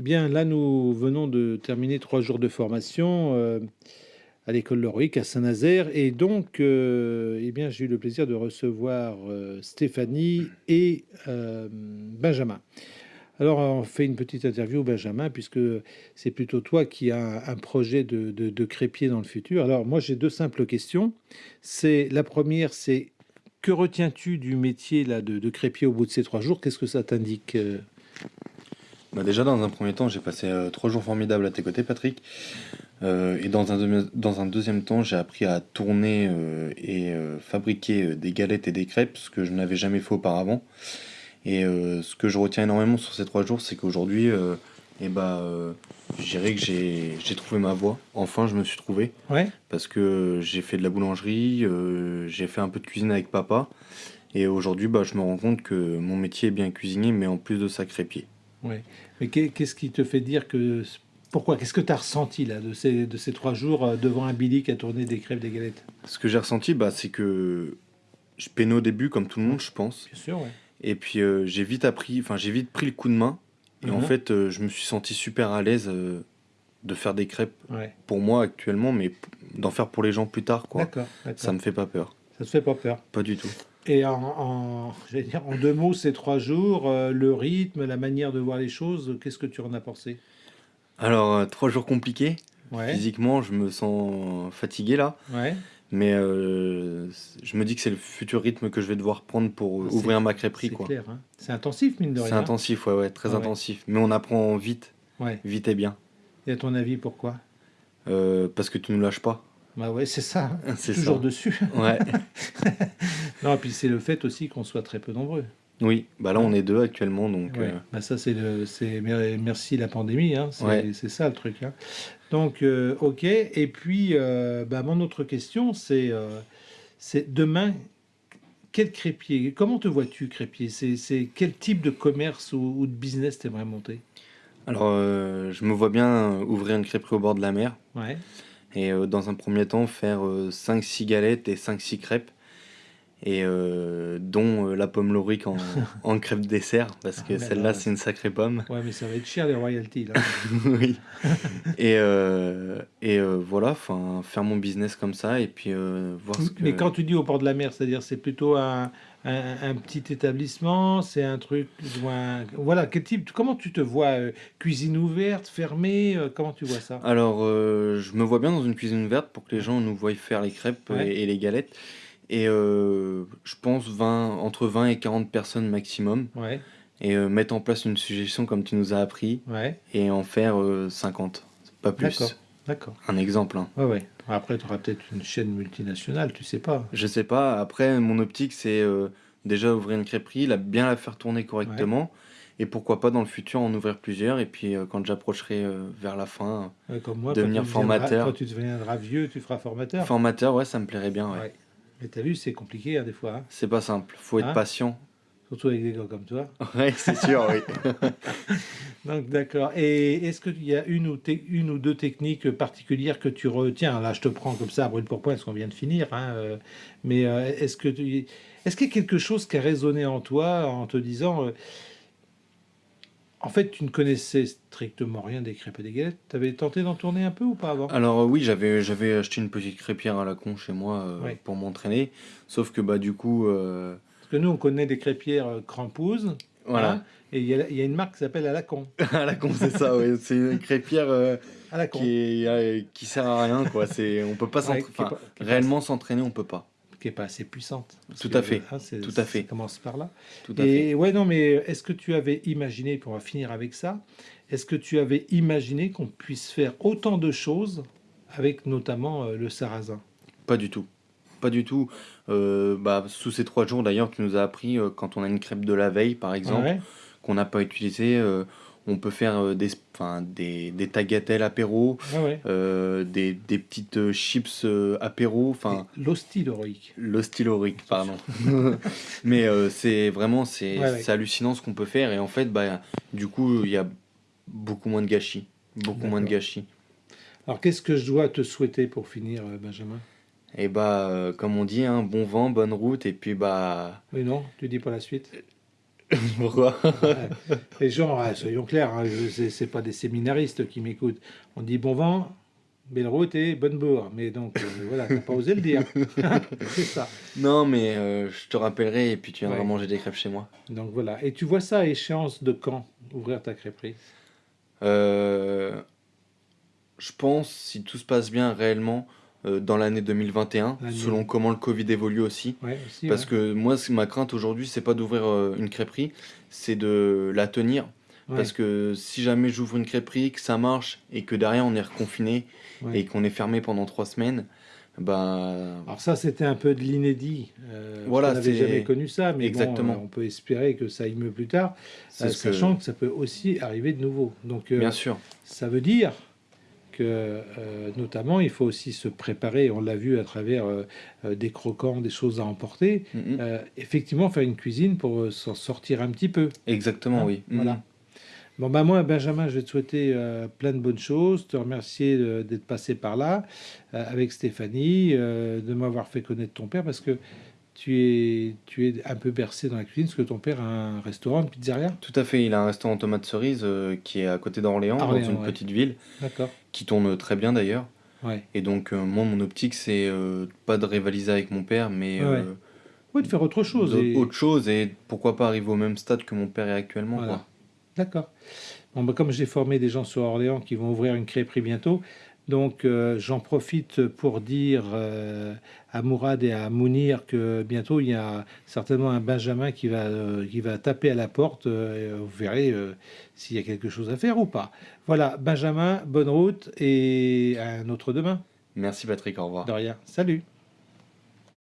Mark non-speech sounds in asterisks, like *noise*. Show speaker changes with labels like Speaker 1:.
Speaker 1: Bien, là, nous venons de terminer trois jours de formation euh, à l'école Loroïque à Saint-Nazaire. Et donc, euh, eh bien, j'ai eu le plaisir de recevoir euh, Stéphanie et Benjamin. Alors, on fait une petite interview, Benjamin, puisque c'est plutôt toi qui as un projet de, de, crépier dans le futur. Alors, moi, j'ai deux simples questions. C'est La première, c'est que retiens-tu du métier là, de, de crépier au bout de ces trois jours? Qu'est-ce que ça t'indique
Speaker 2: bah déjà, dans un premier temps, j'ai passé euh, trois jours formidables à tes côtés, Patrick. Euh, et dans un, dans un deuxième temps, j'ai appris à tourner euh, et fabriquer des galettes et des crêpes, ce que je n'avais jamais fait auparavant. Et ce que je retiens énormément sur ces trois jours, c'est qu'aujourd'hui, eh bah, je dirais que j'ai trouvé ma voie. Enfin, je me suis trouvé.
Speaker 1: Ouais.
Speaker 2: Parce que j'ai fait de la boulangerie, j'ai fait un peu de cuisine avec papa. Et aujourd'hui, bah, je me rends compte que mon métier est bien cuisinier, mais en plus de ça, crépier.
Speaker 1: Oui. Mais qu'est-ce qui te fait dire que. Pourquoi Qu'est-ce que tu as ressenti là, de, ces, de ces trois jours euh, devant un Billy qui a tourné des crêpes, des galettes?
Speaker 2: Ce que j'ai ressenti, bah, c'est que je peinais au début, comme tout le monde, je pense.
Speaker 1: Bien sûr, ouais.
Speaker 2: Et puis euh, j'ai vite appris, enfin j'ai vite pris le coup de main. Et en mhm. fait, euh, je me suis senti super à l'aise de faire des crêpes pour moi actuellement, mais d'en faire pour les gens plus tard, quoi.
Speaker 1: D'accord.
Speaker 2: Ça me fait pas peur.
Speaker 1: Ça te fait pas peur
Speaker 2: Pas du tout.
Speaker 1: Et en, en, dire, en deux mots, ces trois jours, euh, le rythme, la manière de voir les choses, qu'est-ce que tu en as pensé?
Speaker 2: Alors, euh, trois jours compliqués.
Speaker 1: Ouais.
Speaker 2: Physiquement, je me sens fatigué là.
Speaker 1: Ouais.
Speaker 2: Mais euh, je me dis que c'est le futur rythme que je vais devoir prendre pour ah, ouvrir ma crêperie.
Speaker 1: C'est clair. Hein. C'est intensif, mine de rien.
Speaker 2: C'est intensif, ouais, ouais très intensif. Mais on apprend vite. Vite et bien.
Speaker 1: Et à ton avis, pourquoi?
Speaker 2: Parce que tu ne lâches pas.
Speaker 1: Bah ouais, c'est ça. *laughs* C'est toujours dessus.
Speaker 2: Ouais. *laughs*
Speaker 1: non, et puis c'est le fait aussi qu'on soit très peu nombreux.
Speaker 2: Oui, bah là on est deux actuellement, donc.
Speaker 1: Ouais. Euh, bah ça c'est le, c'est merci la pandémie, hein. c'est ça le truc. Hein. Donc euh, ok, et puis euh, bah, mon autre question c'est, c'est demain quel crépier Comment te vois-tu crépier? C'est quel type de commerce ou, de business t'aimerais monter?
Speaker 2: Alors je me vois bien ouvrir une crêperie au bord de la mer.
Speaker 1: Ouais
Speaker 2: et euh, dans un premier temps faire 5-6 euh, galettes et 5-6 crêpes et euh, dont la pomme lorique en, *laughs* en crêpe dessert parce que ah, celle-là c'est une sacrée pomme.
Speaker 1: Ouais mais ça va être cher les royalties là. *laughs*
Speaker 2: oui. et et voilà, enfin faire mon business comme ça et puis voir ce que.
Speaker 1: Mais quand tu dis au bord de la mer, c'est-à-dire c'est plutôt un, un, petit établissement, c'est un truc, voilà, quel type, comment tu te vois, euh, cuisine ouverte, fermée, euh, comment tu vois ça?
Speaker 2: Alors, euh, je me vois bien dans une cuisine ouverte pour que les gens nous voient faire les crêpes et, les galettes. Et je pense 20, entre 20 et 40 personnes maximum.
Speaker 1: Ouais.
Speaker 2: Et mettre en place une suggestion comme tu nous as appris.
Speaker 1: Ouais.
Speaker 2: Et en faire 50, pas plus.
Speaker 1: D'accord.
Speaker 2: Un exemple. Hein.
Speaker 1: Ouais, ouais. Après, tu auras peut-être une chaîne multinationale, tu sais pas.
Speaker 2: Je sais pas. Après, mon optique, c'est euh, déjà ouvrir une crêperie, la, bien la faire tourner correctement. Et pourquoi pas dans le futur en ouvrir plusieurs. Et puis euh, quand j'approcherai euh, vers la fin,
Speaker 1: comme moi,
Speaker 2: devenir formateur.
Speaker 1: Quand tu deviendras vieux, tu feras formateur.
Speaker 2: Formateur, ouais, ça me plairait bien. Ouais.
Speaker 1: Mais t'as vu, c'est compliqué hein, des fois. Hein.
Speaker 2: C'est pas simple. Faut être hein patient.
Speaker 1: Surtout avec des gars comme toi.
Speaker 2: Oui, c'est sûr, oui. *laughs*
Speaker 1: Donc, d'accord. Et est-ce qu'il y a une ou, une ou deux techniques particulières que tu retiens? Là, je te prends comme ça, brûle pour point, parce qu'on vient de finir. Euh, mais euh, est-ce que tu... est-ce qu'il y a quelque chose qui a résonné en toi en te disant euh, En fait, tu ne connaissais strictement rien des crêpes et des galettes. Tu avais tenté d'en tourner un peu ou pas avant?
Speaker 2: Alors, oui, j'avais, j'avais acheté une petite crêpière à la con chez moi pour m'entraîner. Sauf que, bah, du coup
Speaker 1: que nous, on connaît des crêpières euh, crampouses.
Speaker 2: Voilà. Hein,
Speaker 1: et il y, a une marque qui s'appelle à la con.
Speaker 2: à la con, c'est ça, oui. C'est une crêpière euh, à la con. Qui, euh, qui sert à rien, quoi. C'est, on peut pas, réellement s'entraîner, on peut pas.
Speaker 1: Qui est pas assez puissante.
Speaker 2: Tout à fait. Hein, Tout à fait. Ça
Speaker 1: commence par là.
Speaker 2: Tout à et
Speaker 1: ouais, non, mais est-ce que tu avais imaginé, pour finir avec ça, est-ce que tu avais imaginé qu'on puisse faire autant de choses avec notamment le sarrasin?
Speaker 2: Pas du tout. Pas du tout. Euh, bah, sous ces trois jours, d'ailleurs, tu nous as appris, euh, quand on a une crêpe de la veille, par exemple, qu'on n'a pas utilisée, euh, on peut faire des, des, des tagliatelles apéro, des, des, petites chips apéro.
Speaker 1: L'hostilorique.
Speaker 2: L'hostilorique, pardon. *laughs* Mais c'est vraiment, c'est hallucinant ce qu'on peut faire. Et en fait, bah, du coup, il y a beaucoup moins de gâchis. Beaucoup moins de gâchis.
Speaker 1: Alors, qu'est-ce que je dois te souhaiter pour finir, Benjamin?
Speaker 2: Et bah, euh, comme on dit, hein, bon vent, bonne route, et puis bah...
Speaker 1: Oui, non, tu dis pas la suite *laughs*
Speaker 2: Pourquoi?
Speaker 1: Ouais. Les gens, soyons clairs, hein, c'est pas des séminaristes qui m'écoutent. On dit bon vent, belle route et bonne bourre. Mais donc, euh, voilà, t'as pas osé le dire. *laughs* c'est ça.
Speaker 2: Non, mais euh, je te rappellerai et puis tu viendras
Speaker 1: Ouais.
Speaker 2: manger des crêpes chez moi.
Speaker 1: Donc voilà. Et tu vois ça à échéance de quand Ouvrir ta crêperie?
Speaker 2: Euh, je pense, si tout se passe bien réellement, euh, dans l'année 2021,
Speaker 1: L'année-
Speaker 2: selon comment le Covid évolue aussi.
Speaker 1: Ouais, aussi.
Speaker 2: Parce
Speaker 1: ouais.
Speaker 2: que moi, ma crainte aujourd'hui, c'est pas d'ouvrir euh, une crêperie, c'est de la tenir.
Speaker 1: Ouais,
Speaker 2: Parce que si jamais j'ouvre une crêperie, que ça marche et que derrière on est reconfiné et qu'on est fermé pendant trois semaines, bah
Speaker 1: Alors ça, c'était un peu de l'inédit. Euh,
Speaker 2: Voilà,
Speaker 1: on n'avait jamais connu ça, mais
Speaker 2: Exactement.
Speaker 1: bon, euh, on peut espérer que ça aille mieux plus tard, euh,
Speaker 2: ce que.
Speaker 1: sachant que... ça peut aussi arriver de nouveau. Donc, euh,
Speaker 2: Bien sûr,
Speaker 1: ça veut dire que, euh, notamment, il faut aussi se préparer. On l'a vu à travers euh, euh, des croquants, des choses à emporter.
Speaker 2: Mhm.
Speaker 1: Euh, effectivement, faire une cuisine pour s'en sortir un petit peu.
Speaker 2: exactement,
Speaker 1: Hein,
Speaker 2: oui. Mhm.
Speaker 1: Voilà. Bon, bah moi, Benjamin, je vais te souhaiter euh, plein de bonnes choses, te remercier euh, d'être passé par là euh, avec Stéphanie, de m'avoir fait connaître ton père parce que tu es, tu es un peu bercé dans la cuisine parce que ton père a un restaurant, une pizzeria.
Speaker 2: Tout à fait, il a un restaurant tomate cerise euh, qui est à côté d'Orléans, dans
Speaker 1: Orléans,
Speaker 2: une
Speaker 1: ouais.
Speaker 2: petite ville, qui tourne très bien d'ailleurs.
Speaker 1: Ouais.
Speaker 2: Et donc, euh, moi, mon optique, c'est euh, pas de rivaliser avec mon père, mais
Speaker 1: Ouais,
Speaker 2: euh.
Speaker 1: Oui, de faire autre chose. et-
Speaker 2: autre chose et pourquoi pas arriver au même stade que mon père est actuellement.
Speaker 1: Voilà. D'accord. Bon, bah, comme j'ai formé des gens sur Orléans qui vont ouvrir une crêperie bientôt, donc euh, j'en profite pour dire euh, à Mourad et à Mounir que bientôt il y a certainement un Benjamin qui va, euh, qui va taper à la porte. et vous verrez s'il y a quelque chose à faire ou pas. Voilà, Benjamin, bonne route et à un autre demain.
Speaker 2: Merci Patrick, au revoir.
Speaker 1: De rien. Salut.